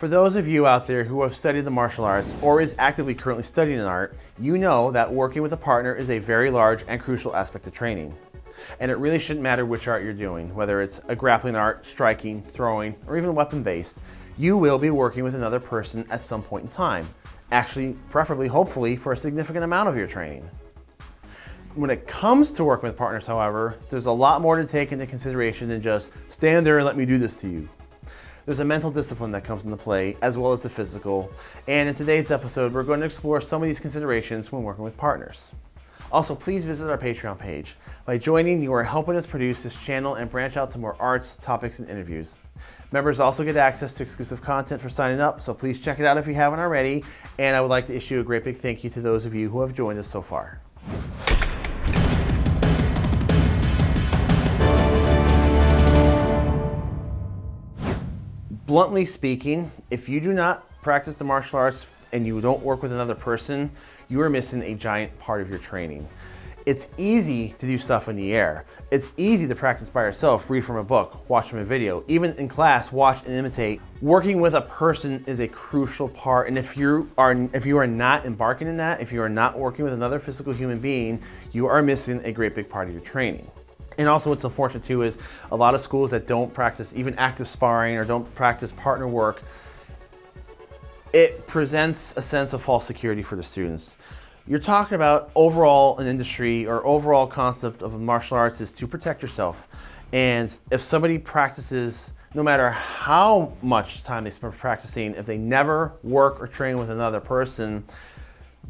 For those of you out there who have studied the martial arts or is actively currently studying an art, you know that working with a partner is a very large and crucial aspect of training. And it really shouldn't matter which art you're doing, whether it's a grappling art, striking, throwing, or even weapon-based, you will be working with another person at some point in time. Actually, preferably, hopefully, for a significant amount of your training. When it comes to working with partners, however, there's a lot more to take into consideration than just stand there and let me do this to you. There's a mental discipline that comes into play, as well as the physical. And in today's episode, we're going to explore some of these considerations when working with partners. Also, please visit our Patreon page. By joining, you are helping us produce this channel and branch out to more arts, topics, and interviews. Members also get access to exclusive content for signing up, so please check it out if you haven't already. And I would like to issue a great big thank you to those of you who have joined us so far. Bluntly speaking, if you do not practice the martial arts and you don't work with another person, you are missing a giant part of your training. It's easy to do stuff in the air. It's easy to practice by yourself, read from a book, watch from a video, even in class, watch and imitate. Working with a person is a crucial part, and if you are if you are not embarking in that, if you are not working with another physical human being, you are missing a great big part of your training. And also what's unfortunate too is a lot of schools that don't practice even active sparring or don't practice partner work, it presents a sense of false security for the students. You're talking about overall an industry or overall concept of martial arts is to protect yourself. And if somebody practices, no matter how much time they spend practicing, if they never work or train with another person,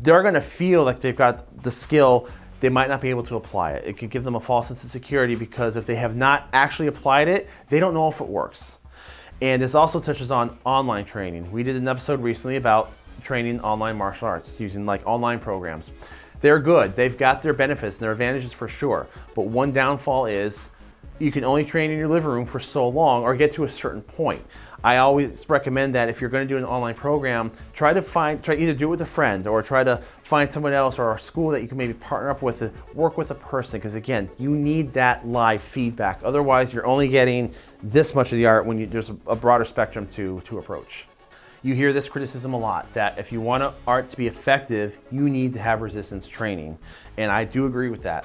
they're gonna feel like they've got the skill they might not be able to apply it. It could give them a false sense of security because if they have not actually applied it, they don't know if it works. And this also touches on online training. We did an episode recently about training online martial arts using like online programs. They're good. They've got their benefits and their advantages for sure. But one downfall is you can only train in your living room for so long or get to a certain point. I always recommend that if you're going to do an online program, try to find, try either do it with a friend or try to find someone else or a school that you can maybe partner up with, to work with a person. Because again, you need that live feedback. Otherwise, you're only getting this much of the art when you, there's a broader spectrum to, to approach. You hear this criticism a lot, that if you want art to be effective, you need to have resistance training. And I do agree with that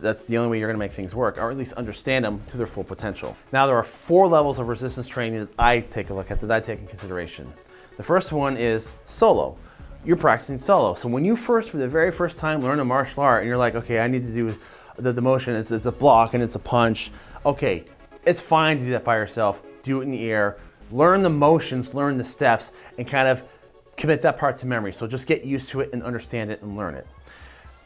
that's the only way you're gonna make things work, or at least understand them to their full potential. Now there are four levels of resistance training that I take a look at, that I take in consideration. The first one is solo. You're practicing solo. So when you first, for the very first time, learn a martial art and you're like, okay, I need to do the, the motion, it's, it's a block and it's a punch. Okay, it's fine to do that by yourself. Do it in the air. Learn the motions, learn the steps, and kind of commit that part to memory. So just get used to it and understand it and learn it.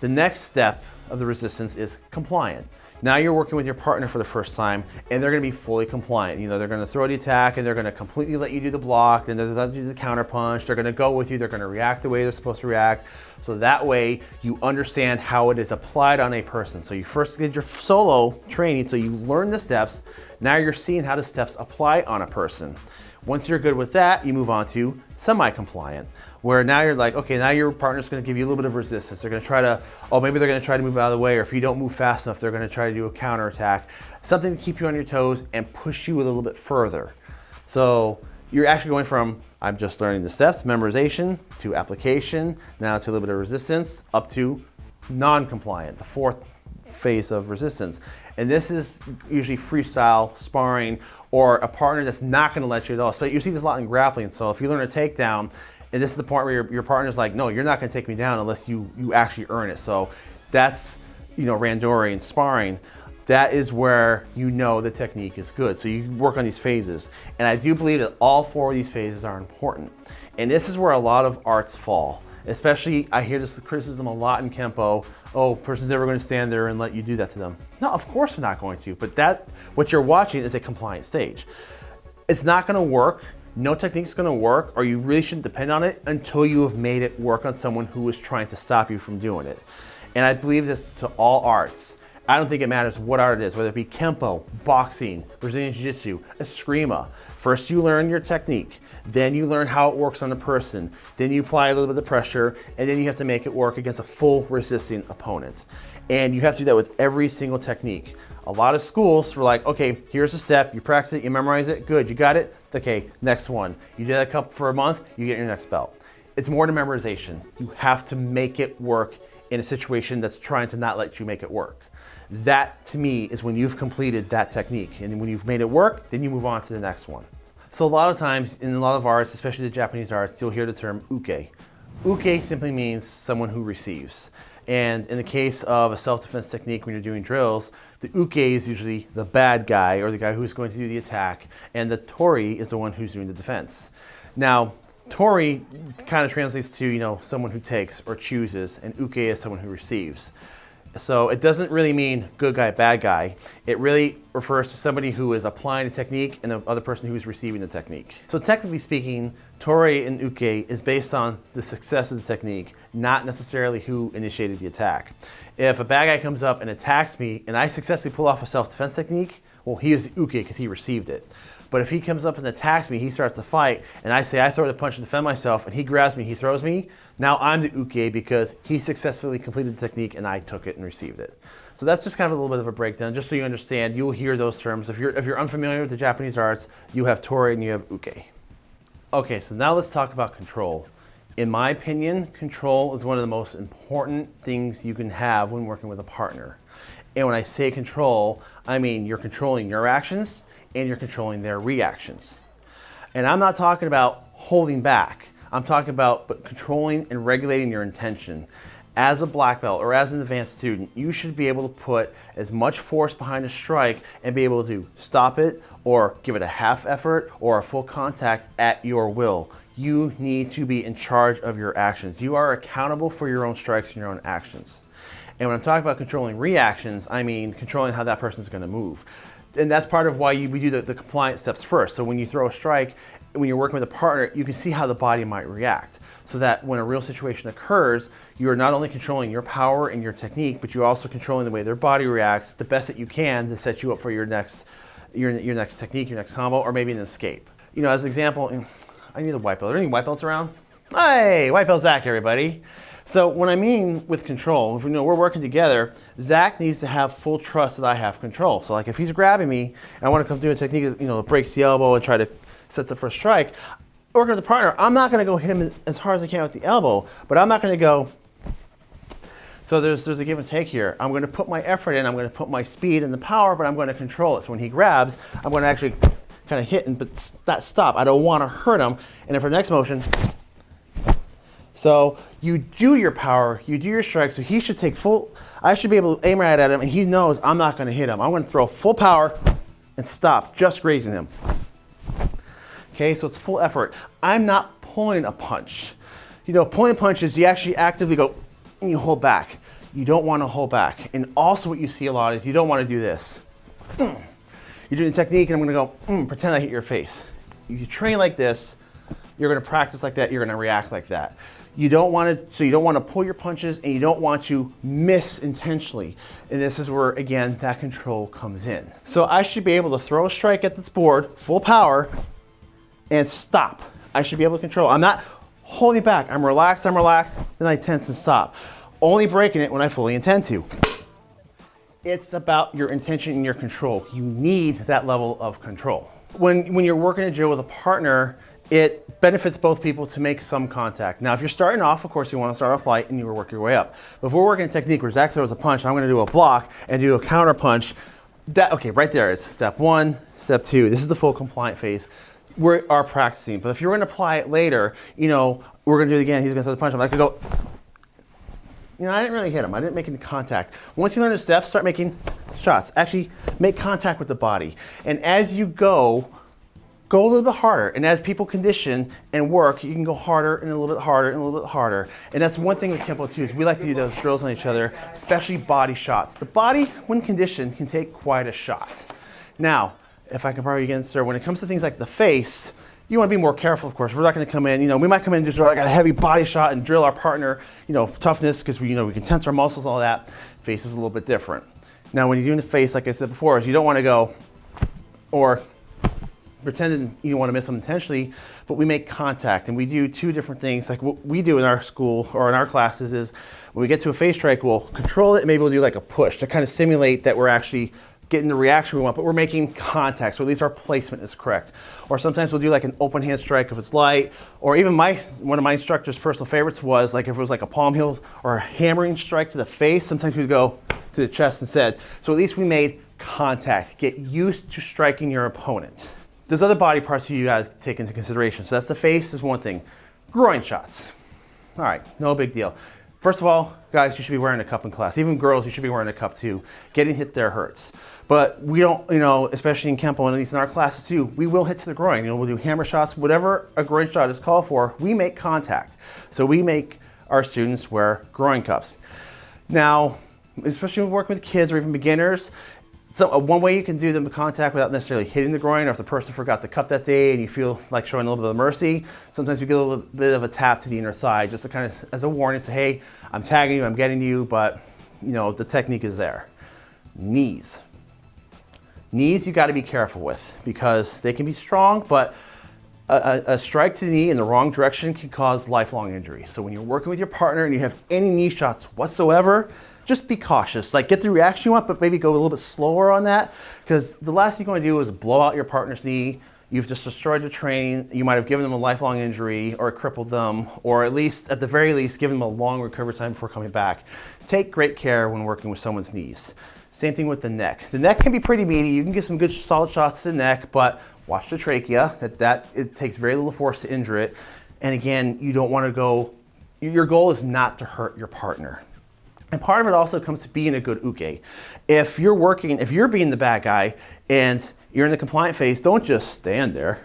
The next step of the resistance is compliant. Now you're working with your partner for the first time and they're gonna be fully compliant. You know, they're gonna throw the attack and they're gonna completely let you do the block and they're gonna do the counter punch. They're gonna go with you. They're gonna react the way they're supposed to react. So that way you understand how it is applied on a person. So you first did your solo training, so you learn the steps. Now you're seeing how the steps apply on a person. Once you're good with that, you move on to semi-compliant, where now you're like, okay, now your partner's gonna give you a little bit of resistance. They're gonna try to, oh, maybe they're gonna try to move out of the way, or if you don't move fast enough, they're gonna try to do a counter attack. Something to keep you on your toes and push you a little bit further. So you're actually going from, I'm just learning the steps, memorization, to application, now to a little bit of resistance, up to non-compliant, the fourth phase of resistance. And this is usually freestyle sparring or a partner that's not gonna let you at all. So you see this a lot in grappling. So if you learn a takedown, and this is the point where your, your partner's like, no, you're not gonna take me down unless you, you actually earn it. So that's, you know, randori and sparring. That is where you know the technique is good. So you work on these phases. And I do believe that all four of these phases are important. And this is where a lot of arts fall. Especially, I hear this criticism a lot in Kempo. Oh, person's never gonna stand there and let you do that to them. No, of course they're not going to, but that, what you're watching is a compliant stage. It's not gonna work, no technique's gonna work, or you really shouldn't depend on it until you have made it work on someone who is trying to stop you from doing it. And I believe this to all arts. I don't think it matters what art it is, whether it be Kempo, boxing, Brazilian Jiu-Jitsu, Eskrima. First you learn your technique. Then you learn how it works on a person. Then you apply a little bit of pressure, and then you have to make it work against a full resisting opponent. And you have to do that with every single technique. A lot of schools were like, okay, here's a step, you practice it, you memorize it, good, you got it, okay, next one. You that a couple for a month, you get your next belt. It's more to memorization. You have to make it work in a situation that's trying to not let you make it work. That to me is when you've completed that technique. And when you've made it work, then you move on to the next one. So a lot of times in a lot of arts, especially the Japanese arts, you'll hear the term uke. Uke simply means someone who receives. And in the case of a self-defense technique when you're doing drills, the uke is usually the bad guy or the guy who's going to do the attack, and the tori is the one who's doing the defense. Now, tori kind of translates to, you know, someone who takes or chooses, and uke is someone who receives. So it doesn't really mean good guy, bad guy. It really refers to somebody who is applying a technique and the other person who is receiving the technique. So technically speaking, Tori and Uke is based on the success of the technique, not necessarily who initiated the attack. If a bad guy comes up and attacks me and I successfully pull off a self-defense technique, well, he is Uke because he received it. But if he comes up and attacks me, he starts to fight, and I say I throw the punch to defend myself, and he grabs me, he throws me, now I'm the uke because he successfully completed the technique and I took it and received it. So that's just kind of a little bit of a breakdown, just so you understand. You'll hear those terms. If you're, if you're unfamiliar with the Japanese arts, you have tori and you have uke. Okay, so now let's talk about control. In my opinion, control is one of the most important things you can have when working with a partner. And when I say control, I mean you're controlling your actions, and you're controlling their reactions. And I'm not talking about holding back. I'm talking about controlling and regulating your intention. As a black belt or as an advanced student, you should be able to put as much force behind a strike and be able to stop it or give it a half effort or a full contact at your will. You need to be in charge of your actions. You are accountable for your own strikes and your own actions. And when I'm talking about controlling reactions, I mean controlling how that person's gonna move and that's part of why you, we do the, the compliance steps first. So when you throw a strike, when you're working with a partner, you can see how the body might react. So that when a real situation occurs, you're not only controlling your power and your technique, but you're also controlling the way their body reacts the best that you can to set you up for your next, your, your next technique, your next combo, or maybe an escape. You know, as an example, I need a white belt. Are there any white belts around? Hey, white belt Zach, everybody. So when I mean with control, if we know we're working together, Zach needs to have full trust that I have control. So like if he's grabbing me and I want to come do a technique that you know breaks the elbow and try to set the first strike, working with the partner, I'm not going to go hit him as hard as I can with the elbow, but I'm not going to go. So there's there's a give and take here. I'm going to put my effort in. I'm going to put my speed and the power, but I'm going to control it. So when he grabs, I'm going to actually kind of hit and but not stop. I don't want to hurt him. And then for the next motion, so you do your power, you do your strike, so he should take full, I should be able to aim right at him and he knows I'm not gonna hit him. I'm gonna throw full power and stop, just grazing him. Okay, so it's full effort. I'm not pulling a punch. You know, pulling punches, you actually actively go and you hold back. You don't wanna hold back. And also what you see a lot is you don't wanna do this. You're doing technique and I'm gonna go, mm, pretend I hit your face. If you train like this, you're gonna practice like that, you're gonna react like that. You don't want to, so you don't want to pull your punches and you don't want to miss intentionally. And this is where, again, that control comes in. So I should be able to throw a strike at this board, full power, and stop. I should be able to control. I'm not holding back. I'm relaxed, I'm relaxed, then I tense and stop. Only breaking it when I fully intend to. It's about your intention and your control. You need that level of control. When, when you're working a drill with a partner, it benefits both people to make some contact. Now, if you're starting off, of course, you want to start off light and you work your way up. But if we're working a technique where Zach throws a punch, I'm going to do a block and do a counter punch. That okay, right there is step one, step two. This is the full compliant phase. We are practicing. But if you're going to apply it later, you know, we're going to do it again. He's going to throw the punch. I'm like, go. You know, I didn't really hit him. I didn't make any contact. Once you learn the steps, start making shots. Actually, make contact with the body. And as you go, go a little bit harder. And as people condition and work, you can go harder and a little bit harder and a little bit harder. And that's one thing with Kempo too, is we like to do those drills on each other, especially body shots. The body, when conditioned, can take quite a shot. Now, if I can borrow you again, sir, when it comes to things like the face, you want to be more careful, of course. We're not going to come in, you know, we might come in and just like a heavy body shot and drill our partner, you know, toughness, because we, you know, we can tense our muscles, all that. Face is a little bit different. Now, when you're doing the face, like I said before, is you don't want to go, or pretending you want to miss them intentionally, but we make contact and we do two different things. Like what we do in our school or in our classes is when we get to a face strike, we'll control it maybe we'll do like a push to kind of simulate that we're actually getting the reaction we want, but we're making contact, so at least our placement is correct. Or sometimes we'll do like an open hand strike if it's light, or even my one of my instructor's personal favorites was like if it was like a palm heel or a hammering strike to the face, sometimes we'd go to the chest instead. So at least we made contact. Get used to striking your opponent. There's other body parts you gotta take into consideration. So that's the face is one thing. Groin shots. All right, no big deal. First of all, guys, you should be wearing a cup in class. Even girls, you should be wearing a cup too. Getting hit there hurts. But we don't, you know, especially in Kempo and at least in our classes too, we will hit to the groin. You know, we'll do hammer shots, whatever a groin shot is called for, we make contact. So we make our students wear groin cups. Now, especially when working with kids or even beginners, so uh, one way you can do the contact without necessarily hitting the groin, or if the person forgot the cup that day and you feel like showing a little bit of mercy, sometimes we get a little bit of a tap to the inner thigh, just to kind of as a warning, say, hey, I'm tagging you, I'm getting you, but you know the technique is there. Knees. Knees you got to be careful with because they can be strong, but a, a, strike to the knee in the wrong direction can cause lifelong injury. So when you're working with your partner and you have any knee shots whatsoever, just be cautious. Like get the reaction you want, but maybe go a little bit slower on that because the last thing you want to do is blow out your partner's knee. You've just destroyed the training. You might have given them a lifelong injury or crippled them, or at least, at the very least, given them a long recovery time before coming back. Take great care when working with someone's knees. Same thing with the neck. The neck can be pretty meaty. You can get some good solid shots to the neck, but watch the trachea. That, that it takes very little force to injure it. And again, you don't want to go, your goal is not to hurt your partner. And part of it also comes to being a good uke. If you're working, if you're being the bad guy and you're in the compliant phase, don't just stand there.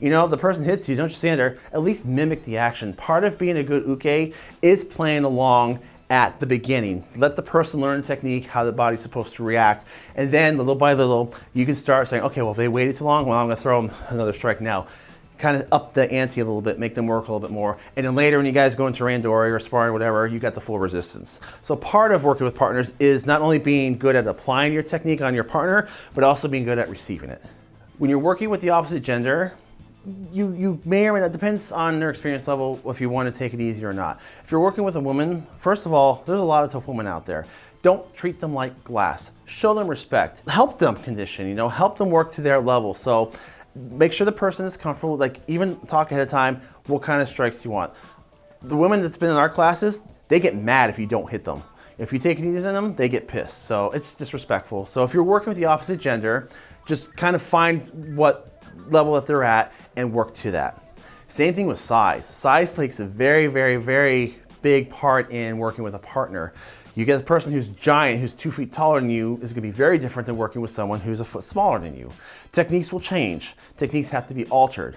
You know, if the person hits you, don't just stand there, at least mimic the action. Part of being a good uke is playing along at the beginning. Let the person learn the technique, how the body's supposed to react, and then little by little, you can start saying, okay, well, if they waited too long, well, I'm gonna throw them another strike now kind of up the ante a little bit, make them work a little bit more. And then later when you guys go into randori or sparring or whatever, you got the full resistance. So part of working with partners is not only being good at applying your technique on your partner, but also being good at receiving it. When you're working with the opposite gender, you, you may or may not, depends on their experience level if you want to take it easy or not. If you're working with a woman, first of all, there's a lot of tough women out there. Don't treat them like glass. Show them respect. Help them condition, you know, help them work to their level. So make sure the person is comfortable, like even talk ahead of time, what kind of strikes you want. The women that's been in our classes, they get mad if you don't hit them. If you take it easy on them, they get pissed. So it's disrespectful. So if you're working with the opposite gender, just kind of find what level that they're at and work to that. Same thing with size. Size plays a very, very, very big part in working with a partner. You get a person who's giant, who's two feet taller than you, is gonna be very different than working with someone who's a foot smaller than you. Techniques will change. Techniques have to be altered.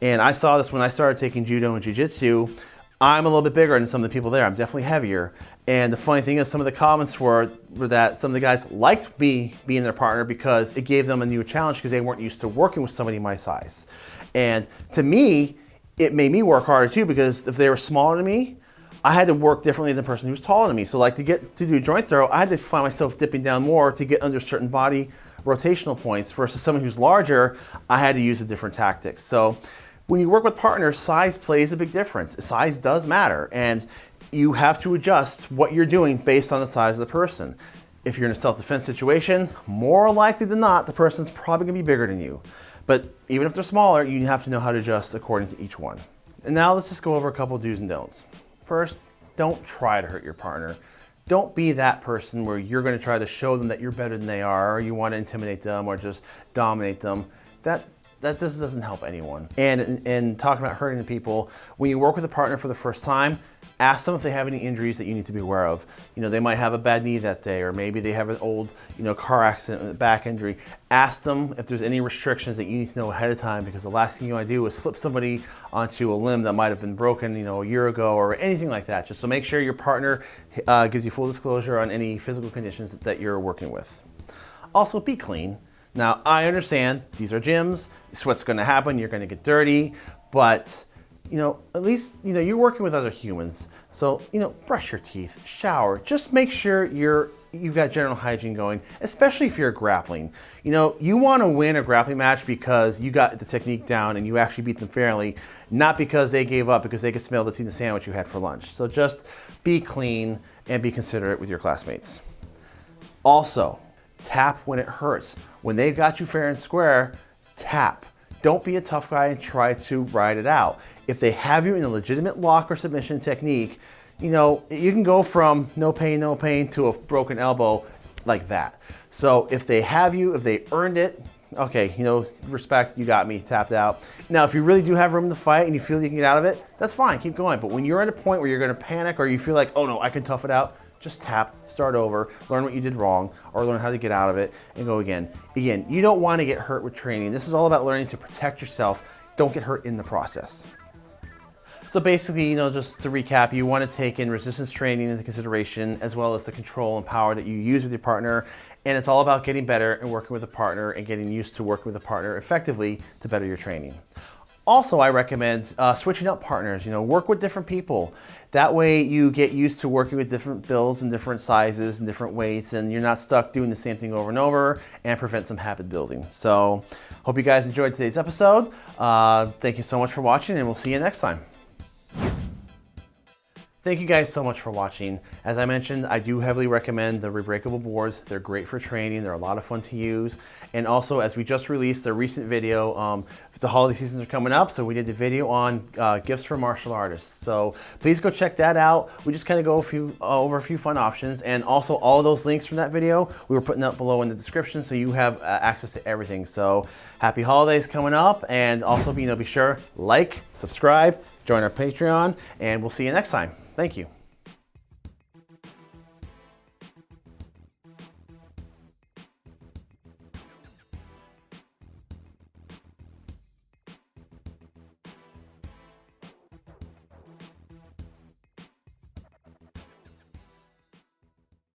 And I saw this when I started taking judo and jujitsu. I'm a little bit bigger than some of the people there. I'm definitely heavier. And the funny thing is some of the comments were, were that some of the guys liked me being their partner because it gave them a new challenge because they weren't used to working with somebody my size. And to me, it made me work harder too because if they were smaller than me, I had to work differently than the person who was taller than me. So like to get to do a joint throw, I had to find myself dipping down more to get under certain body rotational points versus someone who's larger, I had to use a different tactic. So when you work with partners, size plays a big difference. Size does matter and you have to adjust what you're doing based on the size of the person. If you're in a self-defense situation, more likely than not, the person's probably gonna be bigger than you. But even if they're smaller, you have to know how to adjust according to each one. And now let's just go over a couple do's and don'ts. First, don't try to hurt your partner. Don't be that person where you're going to try to show them that you're better than they are, or you want to intimidate them or just dominate them. That that just doesn't help anyone. And in talking about hurting people, when you work with a partner for the first time, Ask them if they have any injuries that you need to be aware of. You know, they might have a bad knee that day, or maybe they have an old, you know, car accident, back injury. Ask them if there's any restrictions that you need to know ahead of time, because the last thing you want to do is flip somebody onto a limb that might have been broken, you know, a year ago, or anything like that. Just so make sure your partner uh, gives you full disclosure on any physical conditions that you're working with. Also, be clean. Now, I understand these are gyms, sweat's gonna happen, you're gonna get dirty, but you know, at least, you know, you're working with other humans. So, you know, brush your teeth, shower, just make sure you're, you've got general hygiene going, especially if you're grappling. You know, you want to win a grappling match because you got the technique down and you actually beat them fairly, not because they gave up because they could smell the tuna sandwich you had for lunch. So just be clean and be considerate with your classmates. Also, Tap when it hurts. When they've got you fair and square, tap. Don't be a tough guy and try to ride it out. If they have you in a legitimate lock or submission technique, you know, you can go from no pain, no pain to a broken elbow like that. So if they have you, if they earned it, okay, you know, respect, you got me, tapped out. Now, if you really do have room to fight and you feel you can get out of it, that's fine, keep going. But when you're at a point where you're gonna panic or you feel like, oh no, I can tough it out, just tap, start over, learn what you did wrong, or learn how to get out of it and go again. Again, you don't want to get hurt with training. This is all about learning to protect yourself. Don't get hurt in the process. So basically, you know, just to recap, you want to take in resistance training into consideration, as well as the control and power that you use with your partner. And it's all about getting better and working with a partner and getting used to working with a partner effectively to better your training. Also, I recommend uh, switching up partners, you know, work with different people. That way you get used to working with different builds and different sizes and different weights and you're not stuck doing the same thing over and over and prevent some habit building. So hope you guys enjoyed today's episode. Uh, thank you so much for watching and we'll see you next time. Thank you guys so much for watching. As I mentioned, I do heavily recommend the rebreakable boards. They're great for training. They're a lot of fun to use. And also, as we just released a recent video, um, the holiday seasons are coming up, so we did the video on uh, gifts for martial artists. So please go check that out. We just kind of go a few, uh, over a few fun options. And also all those links from that video, we were putting up below in the description, so you have uh, access to everything. So happy holidays coming up. And also, you know, be sure, like, subscribe, join our Patreon, and we'll see you next time. Thank you.